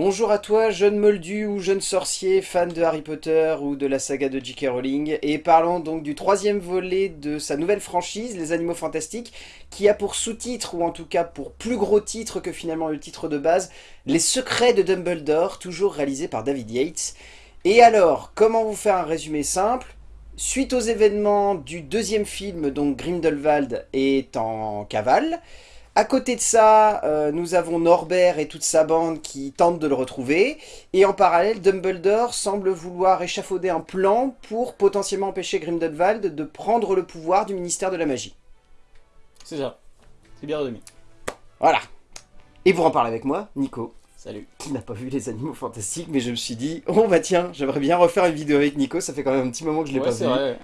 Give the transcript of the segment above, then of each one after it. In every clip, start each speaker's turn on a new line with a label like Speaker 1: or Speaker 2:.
Speaker 1: Bonjour à toi, jeune moldu ou jeune sorcier, fan de Harry Potter ou de la saga de J.K. Rowling, et parlons donc du troisième volet de sa nouvelle franchise, Les Animaux Fantastiques, qui a pour sous-titre, ou en tout cas pour plus gros titre que finalement le titre de base, Les Secrets de Dumbledore, toujours réalisé par David Yates. Et alors, comment vous faire un résumé simple? Suite aux événements du deuxième film, donc Grindelwald est en cavale, à côté de ça, euh, nous avons Norbert et toute sa bande qui tentent de le retrouver. Et en parallèle, Dumbledore semble vouloir échafauder un plan pour potentiellement empêcher Grindelwald de prendre le pouvoir du ministère de la Magie.
Speaker 2: C'est ça. C'est bien résumé.
Speaker 1: Voilà. Et pour en parler avec moi, Nico.
Speaker 2: Salut.
Speaker 1: Qui n'a pas vu les animaux fantastiques, mais je me suis dit, oh bah tiens, j'aimerais bien refaire une vidéo avec Nico, ça fait quand même un petit moment que je l'ai
Speaker 2: Ouais,
Speaker 1: pas vu.
Speaker 2: vrai.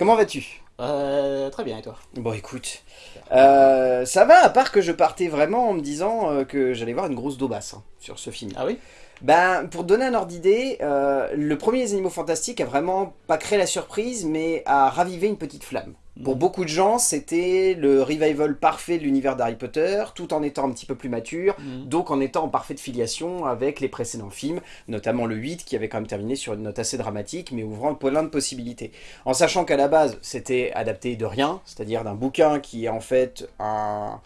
Speaker 1: Comment vas-tu?
Speaker 2: Euh, très bien, et toi
Speaker 1: Bon écoute, euh, ça va à part que je partais vraiment en me disant euh, que j'allais voir une grosse daubasse hein, sur ce film.
Speaker 2: Ah oui
Speaker 1: Ben, pour donner un ordre d'idée, euh, le premier Les Animaux Fantastiques a vraiment pas créé la surprise, mais a ravivé une petite flamme. Pour
Speaker 2: Mhm.
Speaker 1: beaucoup de gens, c'était le revival parfait de l'univers d'Harry Potter, tout en étant un petit peu plus mature,
Speaker 2: Mhm.
Speaker 1: donc en étant en parfaite filiation avec les précédents films, notamment le 8 qui avait quand même terminé sur une note assez dramatique, mais ouvrant plein de possibilités. En sachant qu'à la base, c'était adapté de rien, c'est-à-dire d'un bouquin qui est en fait un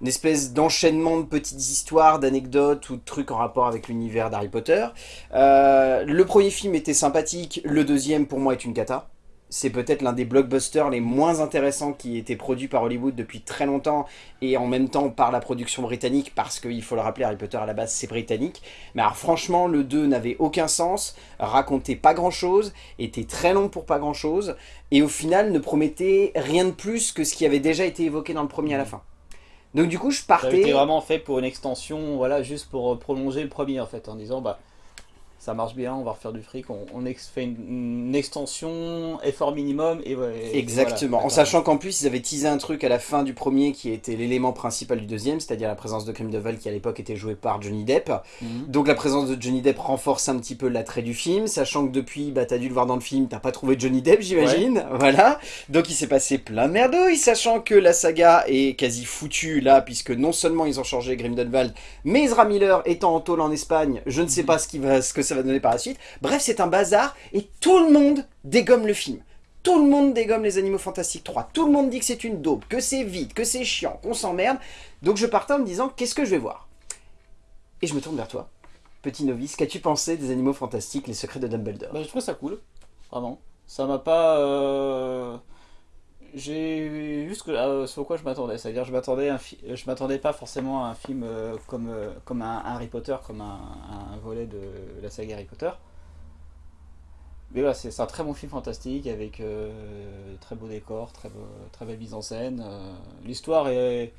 Speaker 1: une espèce d'enchaînement de petites histoires, d'anecdotes ou de trucs en rapport avec l'univers d'Harry Potter. Euh, le premier film était sympathique, le deuxième pour moi est une cata. C'est peut-être l'un des blockbusters les moins intéressants qui été produit par Hollywood depuis très longtemps et en même temps par la production britannique parce qu'il faut le rappeler, Harry Potter à la base c'est britannique. Mais alors franchement, le 2 n'avait aucun sens, racontait pas grand chose, était très long pour pas grand chose et au final ne promettait rien de plus que ce qui avait déjà été évoqué dans le premier à la fin. Donc du coup je partais...
Speaker 2: vraiment fait pour une extension, voilà, juste pour euh, prolonger le premier en fait, en disant bah ça marche bien, on va refaire du fric, on, on ex- fait une, une extension, effort minimum et, et
Speaker 1: Exactement,
Speaker 2: voilà,
Speaker 1: en sachant qu'en plus ils avaient teasé un truc à la fin du premier qui était l'élément principal du deuxième, c'est-à-dire la présence de Grindelwald qui à l'époque était joué par Johnny Depp.
Speaker 2: Mhm.
Speaker 1: Donc la présence de Johnny Depp renforce un petit peu l'attrait du film, sachant que depuis, bah t'as dû le voir dans le film, t'as pas trouvé Johnny Depp j'imagine, voilà. Donc il s'est passé plein de merdouilles, sachant que la saga est quasi foutue là, puisque non seulement ils ont changé Grindelwald, mais Ezra Miller étant en tôle en Espagne, je ne sais pas ce, qui va, ce que ça va donner par la suite. Bref, c'est un bazar, et tout le monde dégomme le film. Tout le monde dégomme les Animaux Fantastiques 3. Tout le monde dit que c'est une daube, que c'est vide, que c'est chiant, qu'on s'emmerde. Donc je partais en me disant, qu'est-ce que je vais voir? Et je me tourne vers toi. Petit novice, qu'as-tu pensé des Animaux Fantastiques, les secrets de Dumbledore?
Speaker 2: Bah, je trouve ça cool, vraiment. Ça m'a pas. euh, J'ai que, euh, à quoi je m'attendais. C'est-à-dire, je m'attendais, je m'attendais pas forcément à un film euh, comme, euh, comme un, Harry Potter, comme un, volet de la saga Harry Potter. Mais voilà, c'est un très bon film fantastique avec euh, très beau décor, très, très belle mise en scène. l'histoire est.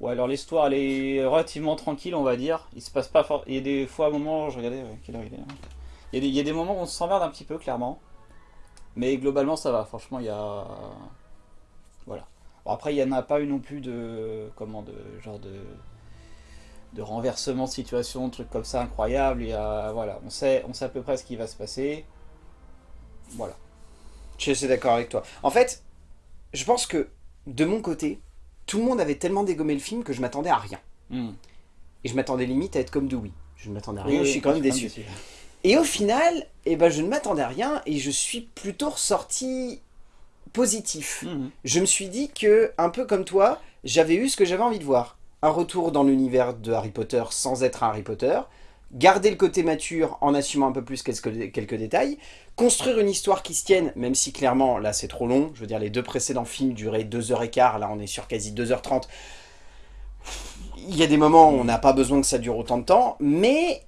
Speaker 2: Ouais, alors l'histoire est relativement tranquille, on va dire. Il se passe pas. Il y a des fois, à un moment, je regardais, quelle heure il est il y, a des, il y a des moments où on s'emmerde un petit peu, clairement. Mais globalement, ça va. Franchement, il y a. Voilà. Bon, après, il n'y en a pas eu non plus de. Comment de. Genre de. De renversement de situation, de trucs comme ça incroyables. Il y a. Voilà. On sait, on sait à peu près ce qui va se passer. Voilà.
Speaker 1: Je suis d'accord avec toi. En fait, je pense que, de mon côté, tout le monde avait tellement dégommé le film que je m'attendais à rien.
Speaker 2: Hmm.
Speaker 1: Et je m'attendais limite à être comme Dewey. Je ne m'attendais à rien,
Speaker 2: oui,
Speaker 1: je suis quand même déçu. Et au final, eh ben, je ne m'attendais à rien et je suis plutôt ressorti positif.
Speaker 2: Mhm.
Speaker 1: Je me suis dit que, un peu comme toi, j'avais eu ce que j'avais envie de voir. Un retour dans l'univers de Harry Potter sans être un Harry Potter, garder le côté mature en assumant un peu plus quelques, quelques détails, construire une histoire qui se tienne, même si clairement, là c'est trop long, je veux dire les deux précédents films duraient 2h15, là on est sur quasi 2h30. Il y a des moments où on n'a pas besoin que ça dure autant de temps, mais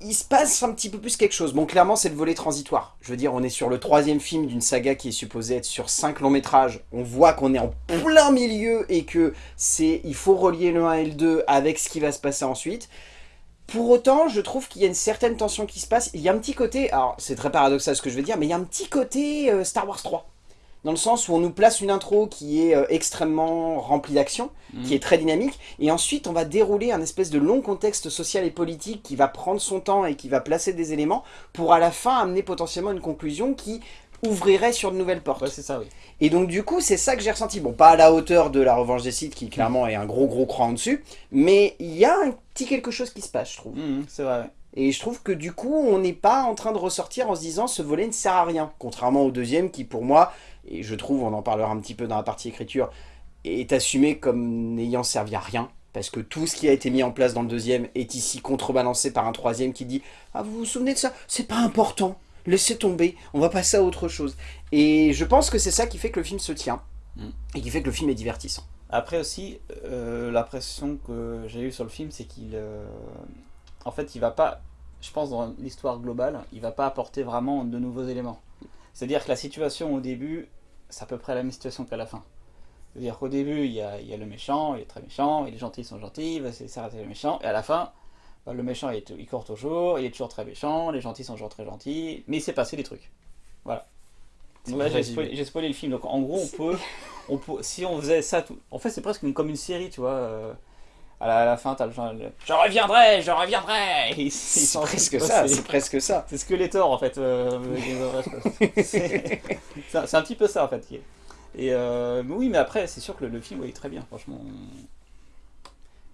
Speaker 1: il se passe un petit peu plus quelque chose. Bon, clairement, c'est le volet transitoire. Je veux dire, on est sur le troisième film d'une saga qui est supposée être sur cinq longs métrages. On voit qu'on est en plein milieu et que c'est, il faut relier le 1 et le 2 avec ce qui va se passer ensuite. Pour autant, je trouve qu'il y a une certaine tension qui se passe. Il y a un petit côté, alors c'est très paradoxal ce que je veux dire, mais il y a un petit côté euh, Star Wars 3. Dans le sens où on nous place une intro qui est euh, extrêmement remplie d'action, qui est très dynamique, et ensuite on va dérouler un espèce de long contexte social et politique qui va prendre son temps et qui va placer des éléments pour à la fin amener potentiellement une conclusion qui ouvrirait sur de nouvelles portes.
Speaker 2: Ouais, c'est ça, oui.
Speaker 1: Et donc du coup, c'est ça que j'ai ressenti. Bon, pas à la hauteur de la revanche des sites, qui clairement est un gros gros cran en dessus, mais il y a un petit quelque chose qui se passe, je trouve.
Speaker 2: Mhm, c'est vrai.
Speaker 1: Et je trouve que du coup, on n'est pas en train de ressortir en se disant ce volet ne sert à rien. Contrairement au deuxième qui, pour moi, et je trouve, on en parlera un petit peu dans la partie écriture, est assumé comme n'ayant servi à rien. Parce que tout ce qui a été mis en place dans le deuxième est ici contrebalancé par un troisième qui dit « Ah, vous vous souvenez de ça? C'est pas important, laissez tomber, on va passer à autre chose. » Et je pense que c'est ça qui fait que le film se tient,
Speaker 2: Mm.
Speaker 1: et qui fait que le film est divertissant.
Speaker 2: Après aussi, euh, l'impression que j'ai eue sur le film, c'est qu'il... euh, en fait, il va pas... Je pense dans l'histoire globale, il va pas apporter vraiment de nouveaux éléments. C'est-à-dire que la situation au début, c'est à peu près la même situation qu'à la fin. C'est-à-dire qu'au début, il y, a, il y a le méchant, il est très méchant, et les gentils sont gentils, il va essayer d'arrêter le méchant, et à la fin, bah, le méchant il, est- il court toujours, il est toujours très méchant, les gentils sont toujours très gentils, mais il s'est passé des trucs. Voilà. Donc là, j'ai spoilé, le film, donc en gros, on peut, on peut, si on faisait ça, tout, en fait, c'est presque comme une série, tu vois. euh, à, la, à la fin, t'as le genre, le, je reviendrai, je reviendrai.
Speaker 1: C'est presque ça,
Speaker 2: c'est-
Speaker 1: presque ça.
Speaker 2: c'est Skeletor en fait. euh, c'est un, petit peu ça en fait. Et euh, mais oui, mais après, c'est sûr que le, le film est très bien, franchement.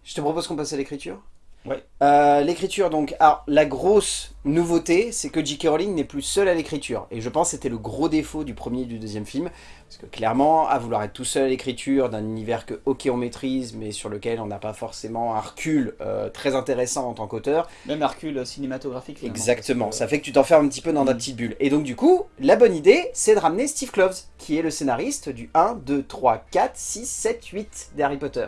Speaker 1: Je te propose qu'on passe à l'écriture
Speaker 2: Ouais.
Speaker 1: Euh, l'écriture, donc, alors la grosse nouveauté, c'est que J.K. Rowling n'est plus seul à l'écriture. Et je pense que c'était le gros défaut du premier et du deuxième film. Parce que clairement, à vouloir être tout seul à l'écriture d'un univers que, ok, on maîtrise, mais sur lequel on n'a pas forcément un recul euh, très intéressant en tant qu'auteur,
Speaker 2: Même Hercule cinématographique. finalement,
Speaker 1: Exactement,
Speaker 2: parce que-
Speaker 1: ça fait que tu t'enfermes un petit peu dans ta
Speaker 2: Mm.
Speaker 1: petite bulle. Et donc du coup, la bonne idée, c'est de ramener Steve Kloves, qui est le scénariste du 1, 2, 3, 4, 6, 7, 8 des Harry Potter.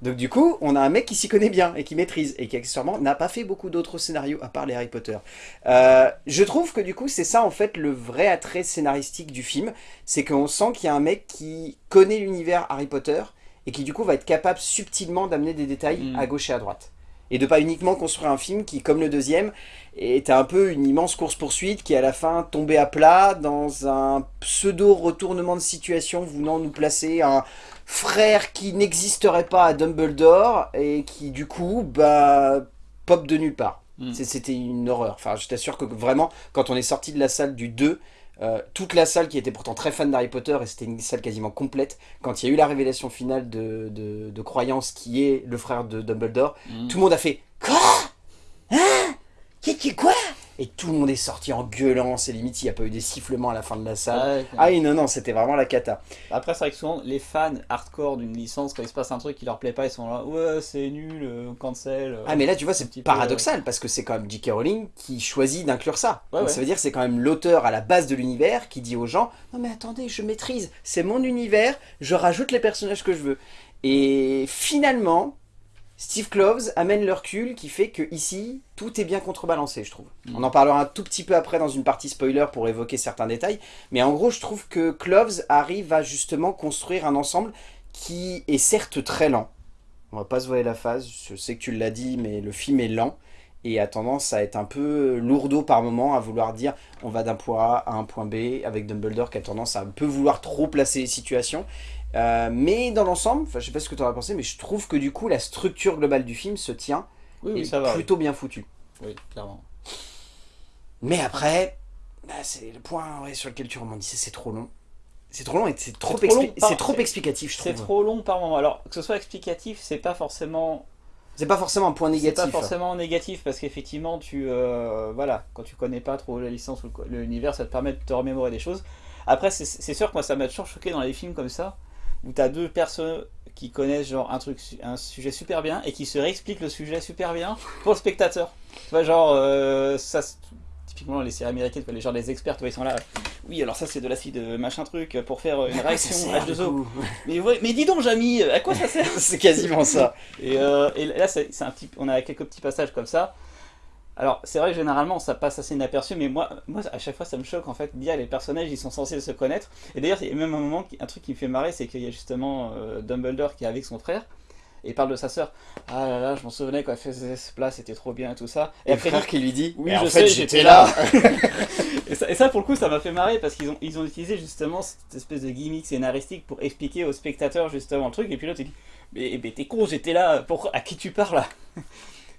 Speaker 1: Donc du coup, on a un mec qui s'y connaît bien et qui maîtrise, et qui accessoirement n'a pas fait beaucoup d'autres scénarios à part les Harry Potter. Euh, je trouve que du coup, c'est ça en fait le vrai attrait scénaristique du film, c'est qu'on sent qu'il y a un mec qui connaît l'univers Harry Potter, et qui du coup va être capable subtilement d'amener des détails
Speaker 2: Mm.
Speaker 1: à gauche et à droite. Et de pas uniquement construire un film qui, comme le deuxième, était un peu une immense course-poursuite qui à la fin tombait à plat dans un pseudo-retournement de situation voulant nous placer un frère qui n'existerait pas à Dumbledore et qui du coup bah pop de nulle part.
Speaker 2: Mm.
Speaker 1: C'est- C'était une horreur. Enfin, je t'assure que vraiment, quand on est sorti de la salle du 2, euh, toute la salle qui était pourtant très fan d'Harry Potter, et c'était une salle quasiment complète, quand il y a eu la révélation finale de, de, de Croyance qui est le frère de Dumbledore,
Speaker 2: Mm.
Speaker 1: tout le monde a fait Quoi? Hein? Qui qui quoi? Et tout le monde est sorti en gueulant, c'est limite, il n'y a pas eu des sifflements à la fin de la salle.
Speaker 2: Ouais,
Speaker 1: Ah oui, non, non, c'était vraiment la cata.
Speaker 2: Après, c'est vrai que souvent, les fans hardcore d'une licence, quand il se passe un truc qui leur plaît pas, ils sont là, ouais, c'est nul, euh, cancel. euh.
Speaker 1: Ah mais là tu vois c'est
Speaker 2: peu,
Speaker 1: paradoxal parce que c'est quand même J.K. Rowling qui choisit d'inclure ça.
Speaker 2: Ouais,
Speaker 1: Donc
Speaker 2: ouais.
Speaker 1: ça veut dire que c'est quand même l'auteur à la base de l'univers qui dit aux gens non mais attendez je maîtrise, c'est mon univers, je rajoute les personnages que je veux. Et finalement Steve Kloves amène le recul qui fait que ici tout est bien contrebalancé je trouve. On en parlera un tout petit peu après dans une partie spoiler pour évoquer certains détails, mais en gros je trouve que Kloves arrive à justement construire un ensemble qui est certes très lent. On va pas se voiler la face, je sais que tu l'as dit, mais le film est lent et a tendance à être un peu lourdeau par moment, à vouloir dire on va d'un point A à un point B, avec Dumbledore qui a tendance à un peu vouloir trop placer les situations. Euh, mais dans l'ensemble, je sais pas ce que tu en as pensé, mais je trouve que du coup la structure globale du film se tient
Speaker 2: Oui,
Speaker 1: et
Speaker 2: ça va. oui.
Speaker 1: plutôt bien foutue.
Speaker 2: Oui, clairement.
Speaker 1: Mais après, bah, c'est le point ouais, sur lequel tu rebondissais, c'est trop long. C'est trop long et c'est trop,
Speaker 2: C'est
Speaker 1: expli-
Speaker 2: par-
Speaker 1: c'est trop
Speaker 2: c'est-
Speaker 1: explicatif, je
Speaker 2: C'est
Speaker 1: trouve.
Speaker 2: trop long par moment. Alors, que ce soit explicatif, c'est pas forcément
Speaker 1: C'est pas forcément un point
Speaker 2: C'est
Speaker 1: négatif.
Speaker 2: pas forcément négatif parce qu'effectivement, tu euh, voilà, quand tu connais pas trop la licence ou le- l'univers, ça te permet de te remémorer des choses. Après, c'est- c'est sûr que moi, ça m'a toujours choqué dans les films comme ça, où t'as deux personnes qui connaissent genre un truc, un sujet super bien et qui se réexpliquent le sujet super bien pour le spectateur. Tu vois, genre euh, ça. Typiquement, les séries américaines, les gens, les experts, tu vois, ils sont là. Oui, alors ça, c'est de l'acide euh, machin truc pour faire une
Speaker 1: Ça
Speaker 2: réaction
Speaker 1: sert, du
Speaker 2: H2O.
Speaker 1: coup.
Speaker 2: Mais, ouais, mais dis donc, Jamy, à quoi ça sert?
Speaker 1: C'est quasiment ça.
Speaker 2: et, euh, et là, c'est un petit, on a quelques petits passages comme ça. Alors, c'est vrai que généralement, ça passe assez inaperçu, mais moi, moi, à chaque fois, ça me choque en fait. Dire les personnages, ils sont censés se connaître. Et d'ailleurs, il y a même un moment, un truc qui me fait marrer, c'est qu'il y a justement euh, Dumbledore qui est avec son frère. Et parle de sa sœur. Ah là là, je m'en souvenais quand elle faisait ce plat, c'était trop bien et tout ça.
Speaker 1: Et le
Speaker 2: après,
Speaker 1: frère qui lui dit
Speaker 2: Oui,
Speaker 1: en
Speaker 2: je
Speaker 1: fait,
Speaker 2: sais,
Speaker 1: j'étais
Speaker 2: j'étais
Speaker 1: là.
Speaker 2: et, ça, et ça, pour le coup, ça m'a fait marrer parce qu'ils ont, ils ont utilisé justement cette espèce de gimmick scénaristique pour expliquer aux spectateurs justement le truc. Et puis là, tu dis, mais, mais t'es con, j'étais là, pour, à qui tu parles là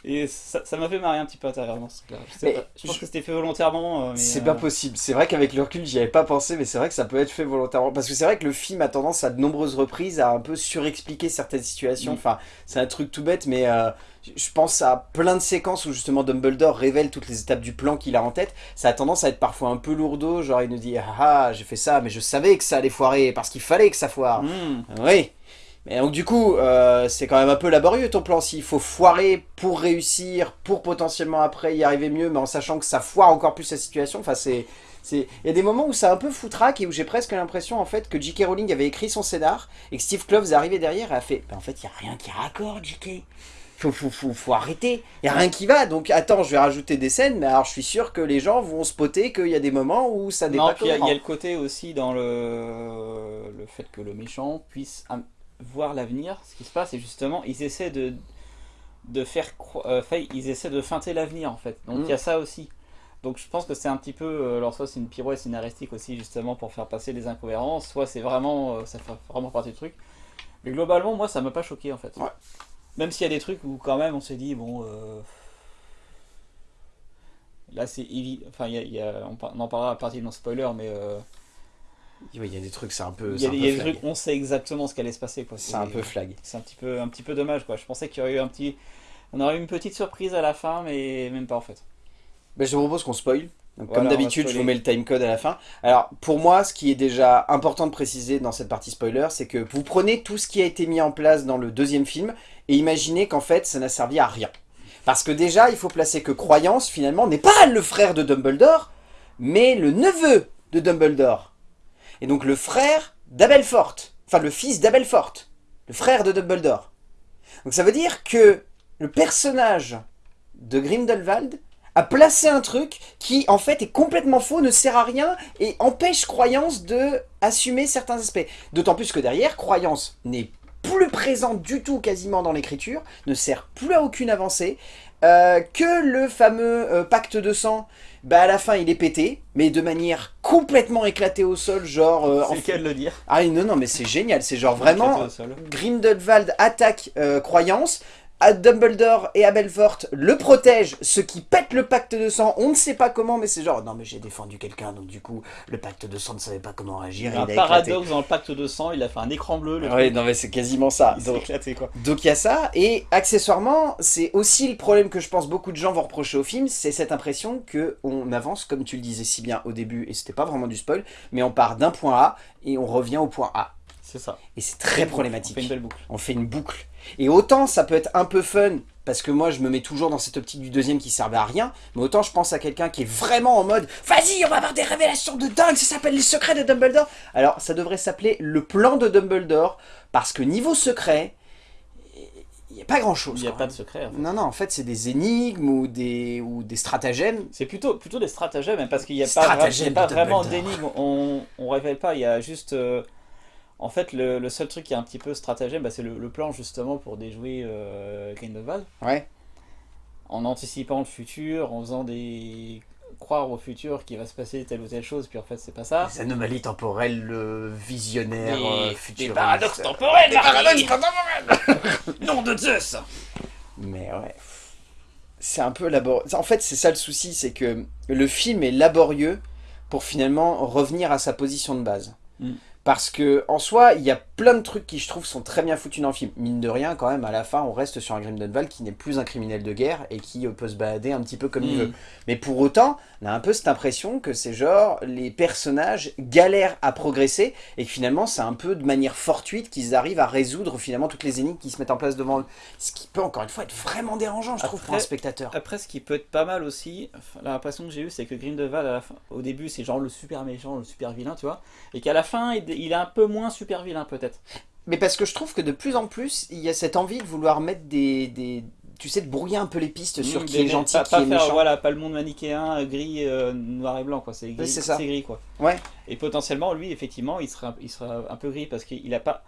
Speaker 2: Et ça m'a fait marrer un petit peu intérieurement. ce. Je, pas, pense
Speaker 1: je-
Speaker 2: que c'était fait volontairement. euh,
Speaker 1: C'est
Speaker 2: euh,
Speaker 1: pas possible. C'est vrai qu'avec le recul, j'y avais pas pensé, mais c'est vrai que ça peut être fait volontairement. Parce que c'est vrai que le film a tendance à de nombreuses reprises à un peu surexpliquer certaines situations.
Speaker 2: Mm.
Speaker 1: Enfin, c'est un truc tout bête, mais euh, je pense à plein de séquences où justement Dumbledore révèle toutes les étapes du plan qu'il a en tête. Ça a tendance à être parfois un peu lourdeau. Genre, il nous dit Ah, ah, j'ai fait ça, mais je savais que ça allait foirer parce qu'il fallait que ça foire.
Speaker 2: hmm.
Speaker 1: Oui. Mais donc du coup, euh, c'est quand même un peu laborieux ton plan. S'il faut foirer pour réussir, pour potentiellement après y arriver mieux, mais en sachant que ça foire encore plus la situation, enfin c'est... Il y a des moments où c'est un peu foutraque et où j'ai presque l'impression en fait que J.K. Rowling avait écrit son scénar et que Steve Kloves est arrivé derrière et a fait bah, en fait il n'y a rien qui raccorde J.K. Faut, faut, faut, faut arrêter, il n'y a rien qui va, donc attends je vais rajouter des scènes, mais alors je suis sûr que les gens vont spotter qu'il y a des moments où ça
Speaker 2: Non, puis il y, y a le côté aussi dans le, le fait que le méchant puisse voir l'avenir. Ce qui se passe, et justement, ils essaient de, de faire. cro- euh, ils essaient de feinter l'avenir en fait. Donc
Speaker 1: Mm.
Speaker 2: il y a ça aussi. Donc je pense que c'est un petit peu. euh, Alors, soit c'est une pirouette scénaristique aussi, justement, pour faire passer les incohérences, soit c'est vraiment. euh, ça fait vraiment partie du truc. Mais globalement, moi, ça m'a pas choqué en fait.
Speaker 1: Ouais.
Speaker 2: Même s'il y a des trucs où quand même on s'est dit, bon. euh, Là, c'est évident. Enfin, y a- il y a- on, en parlera à partir de nos spoilers, mais. euh,
Speaker 1: il y a des trucs, c'est un peu...
Speaker 2: il y a, des trucs, on sait exactement ce qu'allait se passer.
Speaker 1: C'est un peu flag.
Speaker 2: C'est un petit peu, un petit peu dommage. Quoi. Je pensais qu'il y aurait eu un petit. On aurait eu une petite surprise à la fin, mais même pas en fait.
Speaker 1: Ben, je te propose qu'on spoil. Donc,
Speaker 2: Voilà,
Speaker 1: comme d'habitude, je vous mets le timecode à la fin. Alors, pour moi, ce qui est déjà important de préciser dans cette partie spoiler, c'est que vous prenez tout ce qui a été mis en place dans le deuxième film et imaginez qu'en fait, ça n'a servi à rien. Parce que déjà, il faut placer que Croyance, finalement, n'est pas le frère de Dumbledore, mais le neveu de Dumbledore. Et donc le frère d'Abelfort. Enfin, le fils d'Abelfort. Le frère de Dumbledore. Donc ça veut dire que le personnage de Grindelwald a placé un truc qui en fait est complètement faux, ne sert à rien et empêche Croyance de assumer certains aspects. D'autant plus que derrière, Croyance n'est plus présente du tout quasiment dans l'écriture, ne sert plus à aucune avancée, euh, que le fameux euh, pacte de sang, bah à la fin il est pété, mais de manière complètement éclatée au sol, genre... euh, en
Speaker 2: c'est le cas de le dire.
Speaker 1: Ah non, non, mais c'est génial, c'est genre vraiment... Grindelwald attaque euh, Croyance, à Dumbledore et Abelfort le protègent, ce qui pète le pacte de sang, on ne sait pas comment, mais c'est genre, non mais j'ai défendu quelqu'un, donc du coup, le pacte de sang ne savait pas comment réagir,
Speaker 2: Il y a
Speaker 1: il a éclaté.
Speaker 2: paradoxe dans le pacte de sang, il a fait un écran bleu. Le
Speaker 1: Ouais,
Speaker 2: truc.
Speaker 1: non mais c'est quasiment ça.
Speaker 2: Il
Speaker 1: Donc,
Speaker 2: éclaté quoi.
Speaker 1: donc il y a ça, et accessoirement, c'est aussi le problème que je pense beaucoup de gens vont reprocher au film, c'est cette impression que on avance, comme tu le disais si bien au début, et c'était pas vraiment du spoil, mais on part d'un point A, et on revient au point A.
Speaker 2: C'est ça.
Speaker 1: Et c'est très problématique.
Speaker 2: On fait une belle boucle.
Speaker 1: on fait une boucle. Et autant ça peut être un peu fun, parce que moi je me mets toujours dans cette optique du deuxième qui servait à rien, mais autant je pense à quelqu'un qui est vraiment en mode Vas-y, on va avoir des révélations de dingue, ça s'appelle les secrets de Dumbledore. Alors ça devrait s'appeler le plan de Dumbledore, parce que niveau secret, il n'y a pas grand chose.
Speaker 2: Il n'y a pas de secret. en fait.
Speaker 1: Non, non, en fait c'est des énigmes ou des, ou des stratagèmes.
Speaker 2: C'est plutôt, plutôt des stratagèmes, hein, parce qu'il n'y a a pas vraiment
Speaker 1: Dumbledore.
Speaker 2: d'énigme, on, on révèle pas, il y a juste... euh, en fait, le, le seul truc qui est un petit peu stratagème, bah, c'est le, le plan justement pour déjouer euh, Grindelwald,
Speaker 1: Ouais.
Speaker 2: en anticipant le futur, en faisant des... croire au futur qu'il va se passer telle ou telle chose, puis en fait c'est pas ça.
Speaker 1: Les anomalies temporelles, le visionnaire
Speaker 2: Des-
Speaker 1: euh,
Speaker 2: des paradoxes temporels,
Speaker 1: Des paradoxes temporels
Speaker 2: Nom de Zeus
Speaker 1: Mais ouais. C'est un peu laborieux. En fait, c'est ça le souci, c'est que le film est laborieux pour finalement revenir à sa position de base.
Speaker 2: Mm.
Speaker 1: Parce que en soi, il y a plein de trucs qui je trouve sont très bien foutus dans le film. Mine de rien, quand même, à la fin, on reste sur un Grindelwald qui n'est plus un criminel de guerre et qui euh, peut se balader un petit peu comme il
Speaker 2: Mm.
Speaker 1: veut. Mais pour autant, on a un peu cette impression que c'est genre les personnages galèrent à progresser et que finalement c'est un peu de manière fortuite qu'ils arrivent à résoudre finalement toutes les énigmes qui se mettent en place devant eux. Ce qui peut encore une fois être vraiment dérangeant, je trouve, pour un spectateur.
Speaker 2: Après, ce qui peut être pas mal aussi, l'impression que j'ai eue, c'est que à la fin, au début, c'est genre le super méchant, le super vilain, tu vois, et qu'à la fin, il, il est un peu moins super vilain, peut-être.
Speaker 1: Mais parce que je trouve que de plus en plus, il y a cette envie de vouloir mettre des... des tu sais, de brouiller un peu les pistes sur
Speaker 2: Mm,
Speaker 1: qui est gentil,
Speaker 2: pas,
Speaker 1: qui
Speaker 2: pas
Speaker 1: est
Speaker 2: faire,
Speaker 1: méchant.
Speaker 2: Voilà, pas le monde manichéen, gris, euh, noir et blanc, quoi. C'est gris, c'est gris, quoi.
Speaker 1: Ouais.
Speaker 2: Et potentiellement, lui, effectivement, il sera, il sera un peu gris parce qu'il a pas.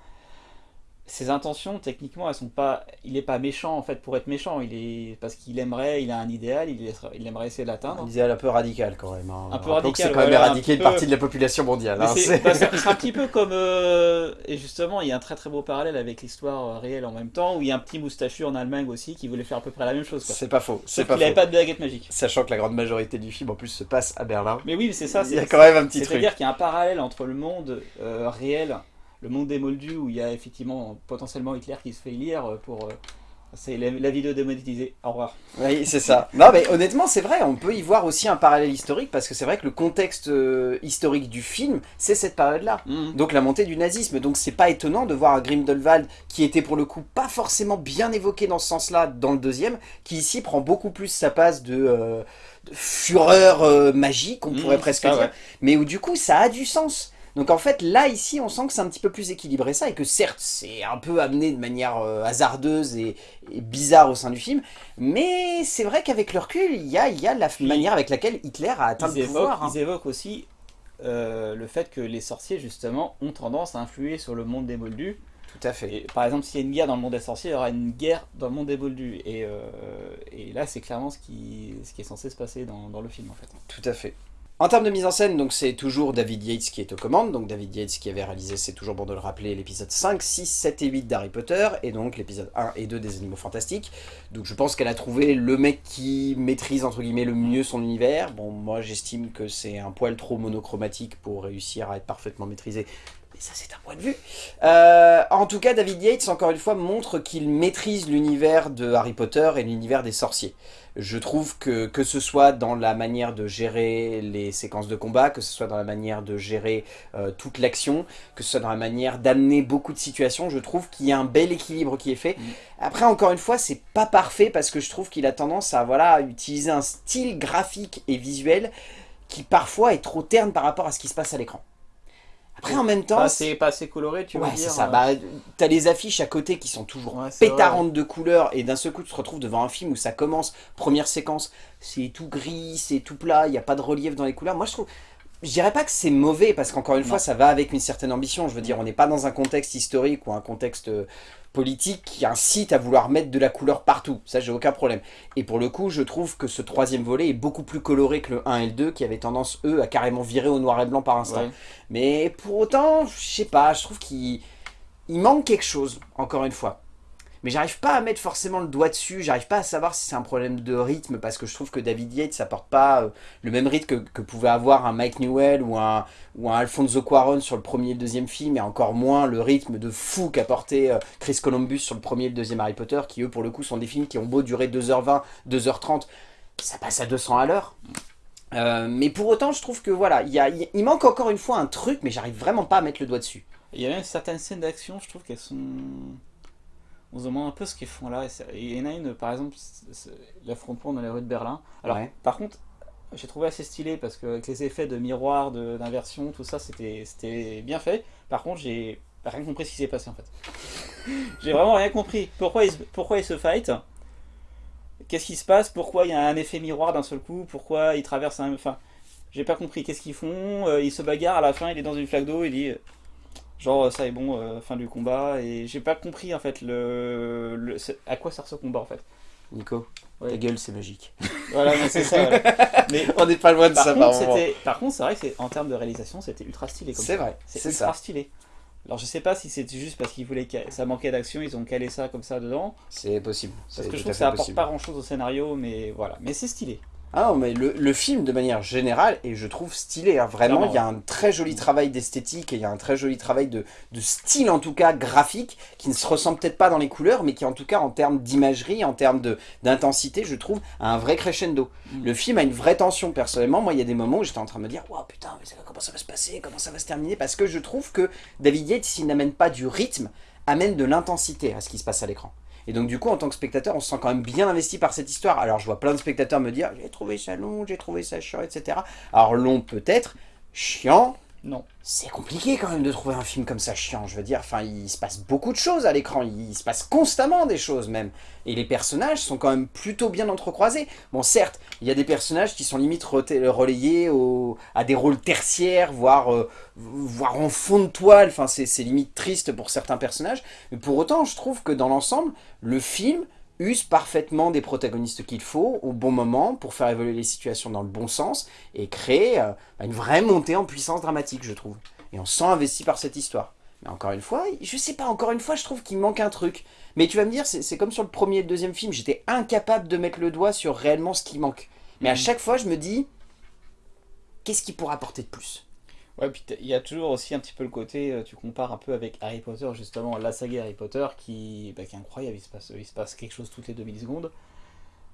Speaker 2: Ses intentions, techniquement, elles sont pas. Il est pas méchant en fait pour être méchant. Il est parce qu'il aimerait, il a un idéal, il, est- il aimerait essayer de l'atteindre.
Speaker 1: Un idéal un peu radical quand même. hein.
Speaker 2: Un peu
Speaker 1: Rappelons
Speaker 2: radical,
Speaker 1: C'est quand même
Speaker 2: voilà, un
Speaker 1: éradiquer une
Speaker 2: peu-
Speaker 1: partie de la population mondiale. Hein,
Speaker 2: c'est bah, un petit peu comme euh, et justement il y a un très très beau parallèle avec l'histoire euh, réelle en même temps où il y a un petit moustachu en Allemagne aussi qui voulait faire à peu près la même chose.
Speaker 1: C'est pas faux. C'est pas
Speaker 2: qu'il avait
Speaker 1: faux.
Speaker 2: pas de baguette magique.
Speaker 1: Sachant que la grande majorité du film en plus se passe à Berlin.
Speaker 2: Mais oui, c'est ça.
Speaker 1: Il y a quand même un petit truc.
Speaker 2: C'est-à-dire qu'il y a un parallèle entre le monde euh, réel, le monde des moldus, où il y a effectivement potentiellement Hitler qui se fait élire euh, pour. euh, c'est la, la vidéo démonétisée. Au revoir.
Speaker 1: Oui, c'est ça. Non, mais honnêtement, c'est vrai, on peut y voir aussi un parallèle historique, parce que c'est vrai que le contexte euh, historique du film, c'est cette période-là.
Speaker 2: Mhm.
Speaker 1: Donc la montée du nazisme. Donc c'est pas étonnant de voir Grindelwald, qui était pour le coup pas forcément bien évoqué dans ce sens-là dans le deuxième, qui ici prend beaucoup plus sa passe de, euh, de fureur euh, magique, on
Speaker 2: Mhm,
Speaker 1: pourrait presque
Speaker 2: ça,
Speaker 1: dire,
Speaker 2: ouais.
Speaker 1: mais où du coup ça a du sens. Donc en fait là ici on sent que c'est un petit peu plus équilibré ça et que certes c'est un peu amené de manière euh, hasardeuse et, et bizarre au sein du film, mais c'est vrai qu'avec le recul il y a, il y a la
Speaker 2: Puis,
Speaker 1: manière avec laquelle Hitler a atteint le
Speaker 2: évoquent,
Speaker 1: pouvoir. hein.
Speaker 2: ils évoquent aussi euh, le fait que les sorciers, justement, ont tendance à influer sur le monde des moldus.
Speaker 1: Tout à fait.
Speaker 2: Et, par exemple, s'il y a une guerre dans le monde des sorciers, il y aura une guerre dans le monde des moldus. Et, euh, et là, c'est clairement ce qui, ce qui est censé se passer dans, dans le film, en fait.
Speaker 1: Tout à fait. En termes de mise en scène, c'est toujours David Yates qui est aux commandes. Donc David Yates qui avait réalisé, c'est toujours bon de le rappeler, l'épisode 5, 6, 7 et 8 d'Harry Potter, et donc l'épisode 1 et 2 des Animaux Fantastiques. Donc je pense qu'elle a trouvé le mec qui maîtrise entre guillemets le mieux son univers. Bon, moi j'estime que c'est un poil trop monochromatique pour réussir à être parfaitement maîtrisé. Ça c'est un point de vue. Euh, en tout cas, David Yates, encore une fois, montre qu'il maîtrise l'univers de Harry Potter et l'univers des sorciers. Je trouve que que ce soit dans la manière de gérer les séquences de combat, que ce soit dans la manière de gérer euh, toute l'action, que ce soit dans la manière d'amener beaucoup de situations, je trouve qu'il y a un bel équilibre qui est fait.
Speaker 2: Mm.
Speaker 1: Après, encore une fois, c'est pas parfait parce que je trouve qu'il a tendance à voilà utiliser un style graphique et visuel qui parfois est trop terne par rapport à ce qui se passe à l'écran. Après, en même temps,
Speaker 2: Pas assez, pas assez coloré, tu veux
Speaker 1: Ouais,
Speaker 2: dire
Speaker 1: c'est ça.
Speaker 2: euh,
Speaker 1: Bah, t'as les affiches à côté qui sont toujours
Speaker 2: Ouais, c'est vrai,
Speaker 1: pétarantes de couleurs et d'un seul coup tu te retrouves devant un film où ça commence, première séquence, c'est tout gris, c'est tout plat, il n'y a pas de relief dans les couleurs. Moi je trouve, je dirais pas que c'est mauvais parce qu'encore une
Speaker 2: Non.
Speaker 1: fois ça va avec une certaine ambition. Je veux dire, on n'est pas dans un contexte historique ou un contexte euh, politique qui incite à vouloir mettre de la couleur partout. Ça j'ai aucun problème. Et pour le coup, je trouve que ce troisième volet est beaucoup plus coloré que le 1 et le 2 qui avaient tendance eux à carrément virer au noir et blanc par instant.
Speaker 2: ouais.
Speaker 1: Mais pour autant, je sais pas, je trouve qu'il il manque quelque chose, encore une fois. Mais j'arrive pas à mettre forcément le doigt dessus, j'arrive pas à savoir si c'est un problème de rythme, parce que je trouve que David Yates apporte pas euh, le même rythme que, que pouvait avoir un Mike Newell ou un, ou un Alfonso Cuarón sur le premier et le deuxième film, et encore moins le rythme de fou qu'apportait euh, Chris Columbus sur le premier et le deuxième Harry Potter, qui eux pour le coup sont des films qui ont beau durer 2h20, 2h30, ça passe à 200 à l'heure. Euh, mais pour autant, je trouve que voilà, il manque encore une fois un truc, mais j'arrive vraiment pas à mettre le doigt dessus.
Speaker 2: Il y a même certaines scènes d'action, je trouve qu'elles sont. On se demande un peu ce qu'ils font là. Et Il y en a une, par exemple, l'affrontement dans les rues de Berlin. Alors,
Speaker 1: Ouais.
Speaker 2: par contre, j'ai trouvé assez stylé parce que avec les effets de miroir, de- d'inversion, tout ça, c'était bien fait. Par contre, j'ai rien compris ce qui s'est passé en fait. j'ai vraiment rien compris. Pourquoi ils, se- pourquoi ils se fight? Qu'est-ce qui se passe? Pourquoi il y a un effet miroir d'un seul coup? Pourquoi ils traversent un. Enfin, j'ai pas compris. Qu'est-ce qu'ils font? Euh, Ils se bagarrent à la fin, il est dans une flaque d'eau, il dit. Genre ça est bon, euh, fin du combat et j'ai pas compris en fait le, le- à quoi sert ce combat en fait?
Speaker 1: Nico,
Speaker 2: Ouais.
Speaker 1: ta gueule, c'est magique.
Speaker 2: Voilà, mais c'est ça. voilà. Mais
Speaker 1: On n'est pas loin de
Speaker 2: par
Speaker 1: ça,
Speaker 2: contre,
Speaker 1: par
Speaker 2: par contre, c'est vrai que c'est en termes de réalisation, c'était ultra stylé.
Speaker 1: C'est vrai,
Speaker 2: C'est ultra
Speaker 1: ça.
Speaker 2: stylé. Alors je sais pas si c'était juste parce qu'ils voulaient que ça manquait d'action, ils ont calé ça comme ça dedans.
Speaker 1: C'est possible.
Speaker 2: Parce que je trouve que ça apporte
Speaker 1: possible.
Speaker 2: pas grand chose au scénario, mais voilà. Mais c'est stylé.
Speaker 1: Ah non, mais le, le film, de manière générale, et je trouve stylé. hein. Vraiment, il y a un très joli travail d'esthétique et il y a un très joli travail de, de style, en tout cas graphique, qui ne se ressent peut-être pas dans les couleurs, mais qui, en tout cas, en termes d'imagerie, en termes de- d'intensité, je trouve, a un vrai crescendo.
Speaker 2: Mm.
Speaker 1: Le film a une vraie tension, personnellement. Moi, il y a des moments où j'étais en train de me dire, waouh, putain, mais ça- comment ça va se passer Comment ça va se terminer? Parce que je trouve que David Yates, s'il n'amène pas du rythme, amène de l'intensité à ce qui se passe à l'écran. Et donc du coup, en tant que spectateur, on se sent quand même bien investi par cette histoire. Alors je vois plein de spectateurs me dire, j'ai trouvé ça long, j'ai trouvé ça chiant, etc. Alors long peut-être, chiant,
Speaker 2: Non.
Speaker 1: C'est compliqué quand même de trouver un film comme ça chiant, je veux dire. Enfin, il se passe beaucoup de choses à l'écran, il se passe constamment des choses même. Et les personnages sont quand même plutôt bien entrecroisés. Bon, certes, il y a des personnages qui sont limite relayés au, à des rôles tertiaires, voire, euh, voire en fond de toile. Enfin, c'est limite triste pour certains personnages. Mais pour autant, je trouve que dans l'ensemble, le film use parfaitement des protagonistes qu'il faut au bon moment pour faire évoluer les situations dans le bon sens et créer euh, une vraie montée en puissance dramatique, je trouve. Et on se sent investi par cette histoire. Mais encore une fois, je sais pas, encore une fois, je trouve qu'il manque un truc. Mais tu vas me dire, c'est comme sur le premier et le deuxième film, j'étais incapable de mettre le doigt sur réellement ce qui manque. Mais à mm. chaque fois, je me dis, qu'est-ce qui pourrait apporter de plus?
Speaker 2: Ouais, puis il y a toujours aussi un petit peu le côté, euh, tu compares un peu avec Harry Potter, justement, la saga Harry Potter, qui, bah, qui est incroyable, il se, passe, il se passe quelque chose toutes les 2000 secondes.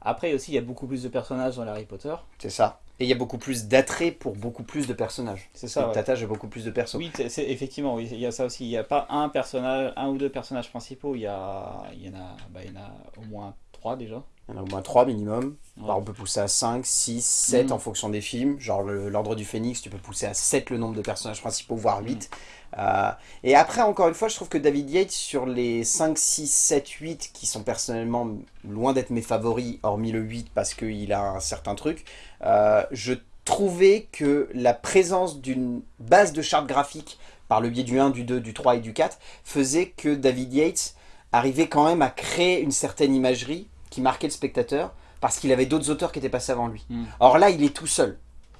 Speaker 2: Après aussi, il y a beaucoup plus de personnages dans Harry Potter.
Speaker 1: C'est ça. Et il y a beaucoup plus d'attrait pour beaucoup plus de personnages.
Speaker 2: C'est ça.
Speaker 1: T'attaches à beaucoup plus de personnages.
Speaker 2: Oui, c'est effectivement, oui, il y a ça aussi. Il n'y a pas un personnage, un ou deux personnages principaux, il y, a, il y, en, a, bah, il y en a au moins trois déjà.
Speaker 1: Il y en a au moins 3 minimum. on peut pousser à 5, 6, 7 en fonction des films. Genre l'Ordre du Phénix, tu peux pousser à 7 le nombre de personnages principaux, voire 8. Mm. Euh, et après, encore une fois, je trouve que David Yates, sur les 5, 6, 7, 8, qui sont personnellement loin d'être mes favoris, hormis le 8 parce qu'il a un certain truc, euh, je trouvais que la présence d'une base de charte graphique par le biais du 1, du 2, du 3 et du 4 faisait que David Yates arrivait quand même à créer une certaine imagerie qui marquait le spectateur parce qu'il avait d'autres auteurs qui étaient passés avant lui. Hmm. Or là, il est tout seul.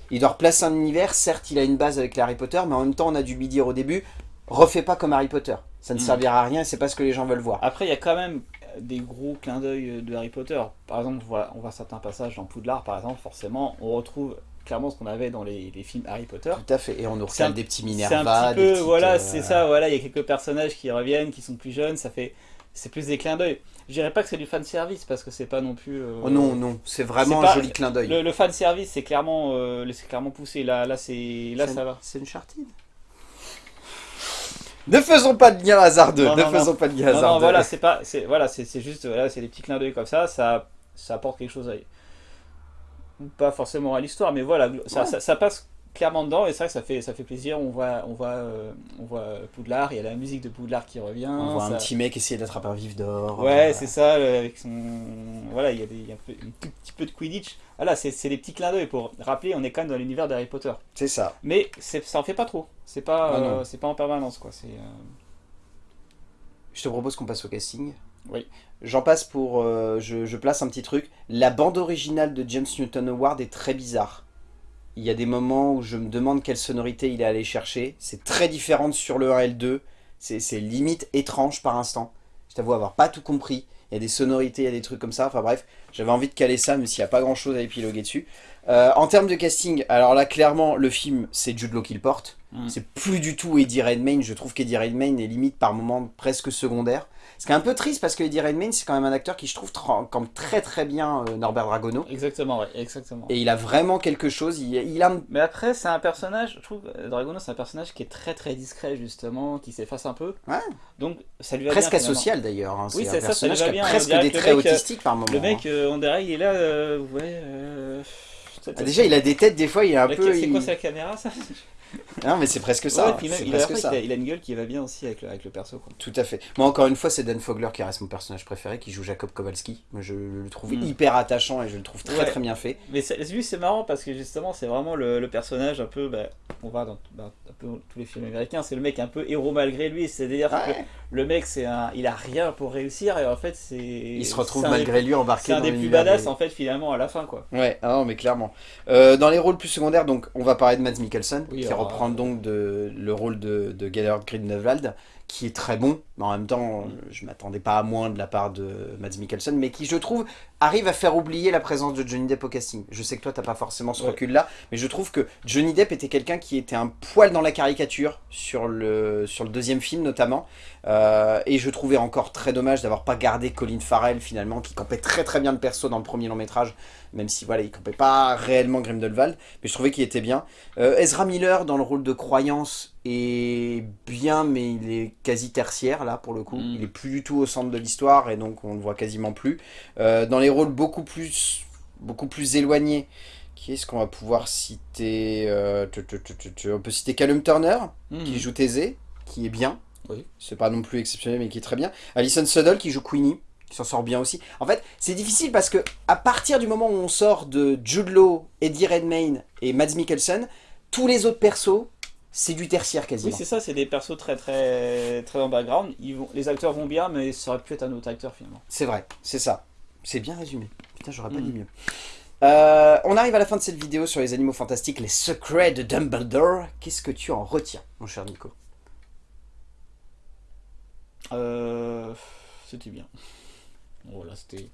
Speaker 1: Il doit replacer un univers, certes il a une base avec les Harry Potter, mais en même temps on a dû lui dire au début, refais pas comme Harry Potter, ça ne hmm. servira à rien, c'est pas ce que les gens veulent voir.
Speaker 2: Après il y a quand même des gros clins d'œil de Harry Potter, par exemple on voit certains passages dans Poudlard par exemple, forcément on retrouve clairement ce qu'on avait dans les, films Harry Potter.
Speaker 1: Tout à fait, et on nous recale des petits Minerva,
Speaker 2: un petit peu, voilà, c'est ça, voilà, il y a quelques personnages qui reviennent, qui sont plus jeunes, ça fait, c'est plus des clins d'œil. Je dirais pas que c'est du fan service parce que c'est pas non plus. Euh,
Speaker 1: oh non non, c'est vraiment un joli clin d'œil.
Speaker 2: Le, fan service c'est clairement, euh, clairement poussé. Là là c'est là ça va.
Speaker 1: C'est une chartine. Ne faisons pas de lien hasardeux. ne faisons pas de lien hasardeux. Non,
Speaker 2: voilà c'est pas voilà c'est juste voilà c'est des petits clins d'œil comme ça ça ça apporte quelque chose à pas forcément à l'histoire mais voilà ça, ça passe clairement dedans et c'est vrai que ça fait, ça fait plaisir. On voit, on, voit, euh, on voit Poudlard, il y a la musique de Poudlard qui revient.
Speaker 1: On voit un petit mec essayer d'attraper un vif d'or.
Speaker 2: Ouais, c'est ça, euh, avec son. Voilà, il y a, des, un, peu, petit peu de Quidditch. Voilà, c'est des petits clins d'œil pour rappeler, on est quand même dans l'univers d'Harry Potter.
Speaker 1: C'est ça.
Speaker 2: Mais ça en fait pas trop. C'est pas, ah euh, c'est pas en permanence, quoi. C'est.
Speaker 1: Je te propose qu'on passe au casting.
Speaker 2: Oui.
Speaker 1: J'en passe pour... je, je, place un petit truc. La bande originale de James Newton Howard est très bizarre. Il y a des moments où je me demande quelle sonorité il est allé chercher. C'est très différent sur le 1 et le 2. C'est limite étrange par instant. Je t'avoue avoir pas tout compris. Il y a des sonorités, il y a des trucs comme ça. Enfin bref, j'avais envie de caler ça, mais s'il n'y a pas grand chose à épiloguer dessus. Euh, en termes de casting, alors là clairement le film c'est Jude Law qui le porte. Mm. C'est plus du tout Eddie Redmayne. Je trouve qu'Eddie Redmayne est limite par moments presque secondaire. Ce qui est un peu triste parce que Eddie Redmayne, c'est quand même un acteur qui, je trouve, comme très très bien euh, Norbert Dragono.
Speaker 2: Exactement, ouais, exactement.
Speaker 1: Et il a vraiment quelque chose. Il, a...
Speaker 2: Mais après, c'est un personnage, je trouve, euh, Dragono, c'est un personnage qui est très très discret, justement, qui s'efface un peu.
Speaker 1: Ouais.
Speaker 2: Donc, ça lui va
Speaker 1: Presque asocial d'ailleurs. Hein. Oui, c'est ça, ça lui va bien. Presque des traits euh, autistiques par moment.
Speaker 2: Le mec, on dirait, il est là, ouais.
Speaker 1: Ah, déjà, il a des têtes, des fois, il est un peu.
Speaker 2: C'est quoi, sa caméra, ça?
Speaker 1: Non, mais c'est presque ça.
Speaker 2: il, a, une gueule qui va bien aussi avec le, avec le perso.
Speaker 1: Tout à fait. Moi, encore une fois, c'est Dan Fogler qui reste mon personnage préféré, qui joue Jacob Kowalski. Moi, je le trouve hmm. hyper attachant et je le trouve très très bien fait.
Speaker 2: Mais lui, c'est marrant parce que justement, c'est vraiment le, personnage un peu. Bah, on va dans, un peu tous les films américains, c'est le mec un peu héros malgré lui. C'est-à-dire que le mec, c'est un, il a rien pour réussir et en fait, c'est. Il
Speaker 1: se retrouve malgré lui embarqué.
Speaker 2: C'est un des plus badass en fait, finalement, à la fin, quoi.
Speaker 1: Ouais, ah non, mais clairement. Euh, dans les rôles plus secondaires, donc, on va parler de Mads Mikkelsen, qui reprend donc de le rôle de, de Gellert Grindelwald, qui est très bon, mais en même temps, je m'attendais pas à moins de la part de Mads Mikkelsen, mais qui, je trouve, arrive à faire oublier la présence de Johnny Depp au casting. Je sais que toi, t'as pas forcément ce recul-là, mais je trouve que Johnny Depp était quelqu'un qui était un poil dans la caricature, sur le, sur le deuxième film notamment, euh, et je trouvais encore très dommage d'avoir pas gardé Colin Farrell, finalement, qui campait très très bien le perso dans le premier long métrage, même si voilà, il campait pas réellement Grindelwald, mais je trouvais qu'il était bien. Euh, Ezra Miller, dans le rôle de croyance, est bien, mais il est quasi tertiaire, là, pour le coup. Mm. Il est plus du tout au centre de l'histoire, et donc on le voit quasiment plus. Euh, dans les rôles beaucoup plus, beaucoup plus éloignés, Qui est-ce qu'on va pouvoir citer euh, tu- tu- tu- tu- tu- On peut citer Callum Turner,
Speaker 2: Mhm.
Speaker 1: qui joue Thésée, qui est bien.
Speaker 2: Oui.
Speaker 1: C'est pas non plus exceptionnel, mais qui est très bien. Alison Suddle, qui joue Queenie, qui s'en sort bien aussi. En fait, c'est difficile parce que à partir du moment où on sort de Jude Law, Eddie Redmayne et Mads Mikkelsen, tous les autres persos, c'est du tertiaire
Speaker 2: Oui,
Speaker 1: quasiment.
Speaker 2: c'est ça, c'est des persos très très très en background. Ils vont, les acteurs vont bien, mais ça aurait pu être un autre acteur finalement.
Speaker 1: C'est vrai, c'est ça. C'est bien résumé. Putain, j'aurais pas
Speaker 2: Mhm.
Speaker 1: dit mieux. Euh, on arrive à la fin de cette vidéo sur les animaux fantastiques, les secrets de Dumbledore. Qu'est-ce que tu en retiens, mon cher Nico?
Speaker 2: Euh, c'était bien. Voilà, c'était.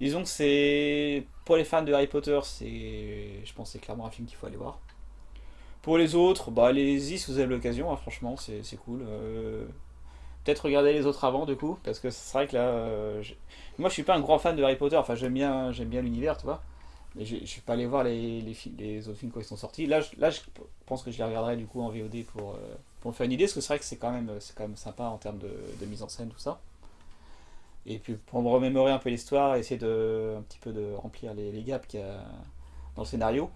Speaker 2: Disons que c'est. Pour les fans de Harry Potter, c'est. Je pense que c'est clairement un film qu'il faut aller voir. Pour les autres, bah allez-y si vous avez l'occasion, hein, franchement, c'est cool. Euh, Peut-être regarder les autres avant, du coup, parce que c'est vrai que là. euh, Moi, je suis pas un grand fan de Harry Potter, enfin, j'aime bien, bien l'univers, tu vois. Mais je suis pas allé voir les, autres films quand ils sont sortis. Là, je, là, je pense que je les regarderai du coup en VOD pour, euh, pour me faire une idée, parce que c'est vrai que c'est quand, même- sympa en termes de, de mise en scène, tout ça. Et puis pour me remémorer un peu l'histoire, essayer de, un petit peu de remplir les, les gaps qu'il y a dans le scénario.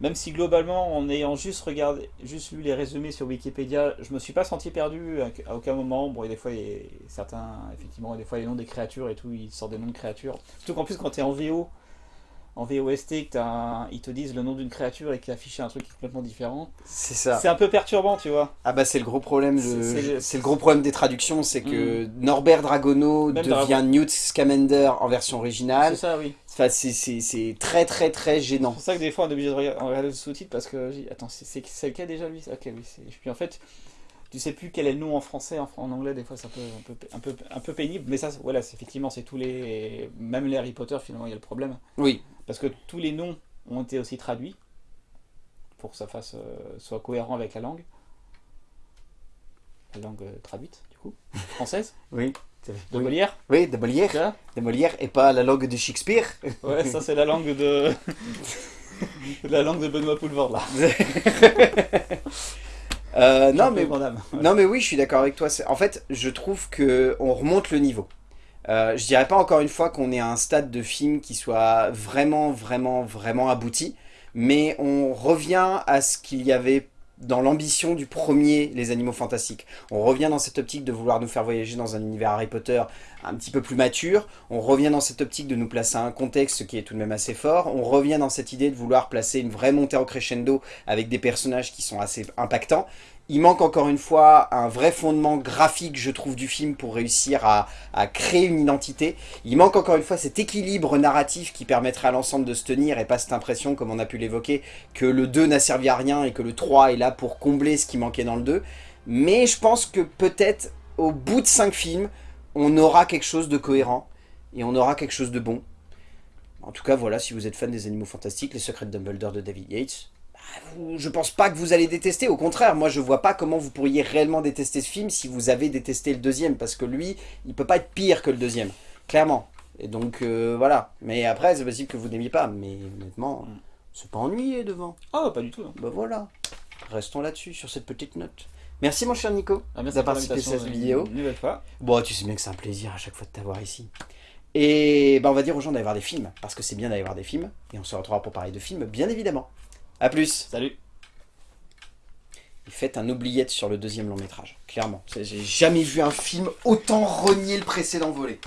Speaker 2: Même si globalement, en ayant juste regardé, juste lu les résumés sur Wikipédia, je me suis pas senti perdu à, aucun moment. Bon, et des fois, il y a certains, effectivement, des fois les noms des créatures et tout, ils sortent des noms de créatures. Surtout qu'en plus, quand tu es en VO, en VOST, que un- ils te disent le nom d'une créature et qu'ils affichent un truc complètement différent,
Speaker 1: C'est ça.
Speaker 2: c'est un peu perturbant, tu vois.
Speaker 1: Ah bah c'est le gros problème. de-
Speaker 2: C'est- c'est le-
Speaker 1: C'est gros problème des traductions, c'est que Norbert Dragono
Speaker 2: Même
Speaker 1: devient Newt Scamander en version
Speaker 2: C'est
Speaker 1: originale.
Speaker 2: ça, oui.
Speaker 1: Enfin, c'est- c'est c'est très très très
Speaker 2: C'est
Speaker 1: gênant.
Speaker 2: pour ça que des fois on est obligé de regarder, le sous-titre parce que attends c'est c'est- c'est lequel déjà lui? Ok oui c'est- puis en fait tu sais plus quel est le nom en français en, en anglais des fois c'est un peu un peu un peu un peu pénible mais ça voilà effectivement c'est tous les même les Harry Potter finalement il y a le problème
Speaker 1: Oui,
Speaker 2: parce que tous les noms ont été aussi traduits pour que ça fasse euh, soit cohérent avec la langue la langue euh, traduite du coup française
Speaker 1: oui.
Speaker 2: de
Speaker 1: Oui.
Speaker 2: Molière
Speaker 1: Oui, de Molière. De Molière et pas la langue de Shakespeare.
Speaker 2: ouais ça c'est la langue de la langue de Benoît Poulvord là
Speaker 1: Euh, non, mais. Non mais oui, je suis d'accord avec toi. En fait, je trouve que on remonte le niveau. Euh, je dirais pas encore une fois qu'on est à un stade de film qui soit vraiment, vraiment, vraiment abouti, mais on revient à ce qu'il y avait dans l'ambition du premier Les Animaux Fantastiques. On revient dans cette optique de vouloir nous faire voyager dans un univers Harry Potter un petit peu plus mature. On revient dans cette optique de nous placer un contexte qui est tout de même assez fort. On revient dans cette idée de vouloir placer une vraie montée en crescendo avec des personnages qui sont assez impactants. Il manque encore une fois un vrai fondement graphique, je trouve, du film pour réussir à, créer une identité. Il manque encore une fois cet équilibre narratif qui permettrait à l'ensemble de se tenir et pas cette impression, comme on a pu l'évoquer, que le 2 n'a servi à rien et que le 3 est là pour combler ce qui manquait dans le 2. Mais je pense que peut-être au bout de 5 films, on aura quelque chose de cohérent et on aura quelque chose de bon. En tout cas, voilà, si vous êtes fan des animaux fantastiques, Les Secrets de Dumbledore de David Yates, je pense pas que vous allez détester. Au contraire, moi je vois pas comment vous pourriez réellement détester ce film si vous avez détesté le deuxième, parce que lui, il peut pas être pire que le deuxième, clairement. Et donc euh, voilà. Mais après, c'est possible que vous n'aimiez pas, mais honnêtement,
Speaker 2: Mm.
Speaker 1: c'est pas ennuyé devant.
Speaker 2: Ah, pas du tout. non.
Speaker 1: Bah voilà. Restons là-dessus, sur cette petite note. Merci mon cher Nico
Speaker 2: Ah,
Speaker 1: d'avoir participé à cette vidéo.
Speaker 2: Une nouvelle fois.
Speaker 1: Bon, tu sais bien que c'est un plaisir à chaque fois de t'avoir ici. Et bah, on va dire aux gens d'aller voir des films, parce que c'est bien d'aller voir des films, et on se retrouvera pour parler de films, bien évidemment. A plus
Speaker 2: Salut.
Speaker 1: Et faites un oubliette sur le deuxième long métrage, clairement. J'ai jamais vu un film autant renier le précédent volet.